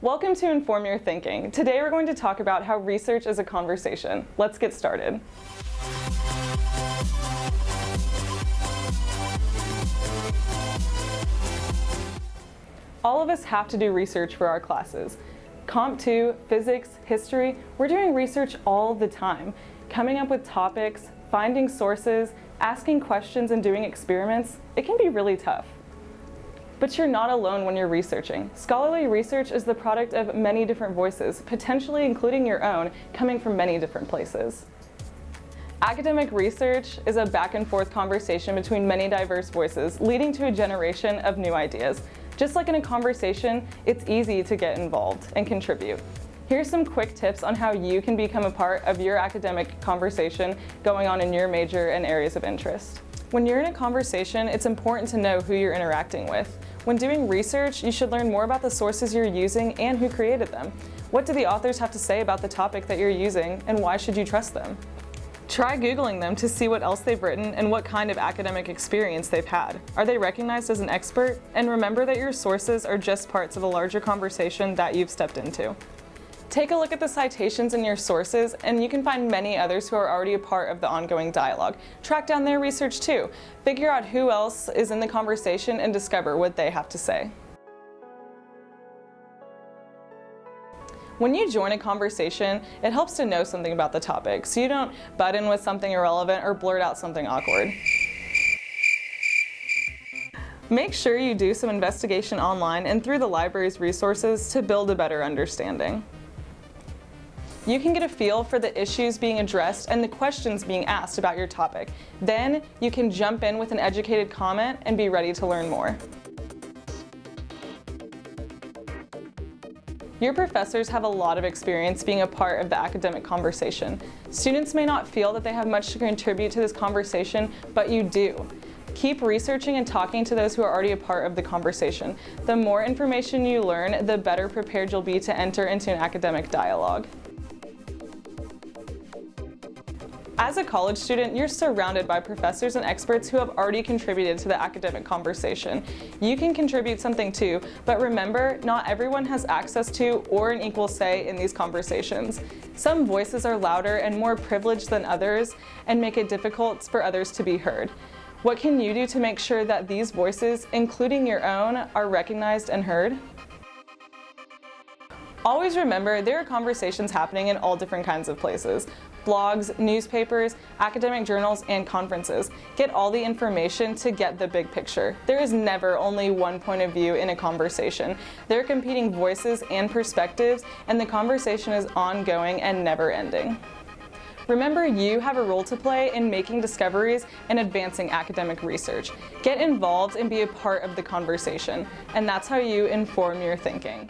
Welcome to Inform Your Thinking. Today we're going to talk about how research is a conversation. Let's get started. All of us have to do research for our classes. Comp 2, physics, history, we're doing research all the time, coming up with topics, finding sources, asking questions and doing experiments. It can be really tough. But you're not alone when you're researching. Scholarly research is the product of many different voices, potentially including your own, coming from many different places. Academic research is a back and forth conversation between many diverse voices, leading to a generation of new ideas. Just like in a conversation, it's easy to get involved and contribute. Here's some quick tips on how you can become a part of your academic conversation going on in your major and areas of interest. When you're in a conversation, it's important to know who you're interacting with. When doing research, you should learn more about the sources you're using and who created them. What do the authors have to say about the topic that you're using and why should you trust them? Try Googling them to see what else they've written and what kind of academic experience they've had. Are they recognized as an expert? And remember that your sources are just parts of a larger conversation that you've stepped into. Take a look at the citations in your sources and you can find many others who are already a part of the ongoing dialogue. Track down their research too. Figure out who else is in the conversation and discover what they have to say. When you join a conversation, it helps to know something about the topic so you don't butt in with something irrelevant or blurt out something awkward. Make sure you do some investigation online and through the library's resources to build a better understanding. You can get a feel for the issues being addressed and the questions being asked about your topic. Then you can jump in with an educated comment and be ready to learn more. Your professors have a lot of experience being a part of the academic conversation. Students may not feel that they have much to contribute to this conversation, but you do. Keep researching and talking to those who are already a part of the conversation. The more information you learn, the better prepared you'll be to enter into an academic dialogue. As a college student, you're surrounded by professors and experts who have already contributed to the academic conversation. You can contribute something too, but remember, not everyone has access to or an equal say in these conversations. Some voices are louder and more privileged than others and make it difficult for others to be heard. What can you do to make sure that these voices, including your own, are recognized and heard? Always remember there are conversations happening in all different kinds of places blogs, newspapers, academic journals, and conferences. Get all the information to get the big picture. There is never only one point of view in a conversation. There are competing voices and perspectives, and the conversation is ongoing and never ending. Remember you have a role to play in making discoveries and advancing academic research. Get involved and be a part of the conversation, and that's how you inform your thinking.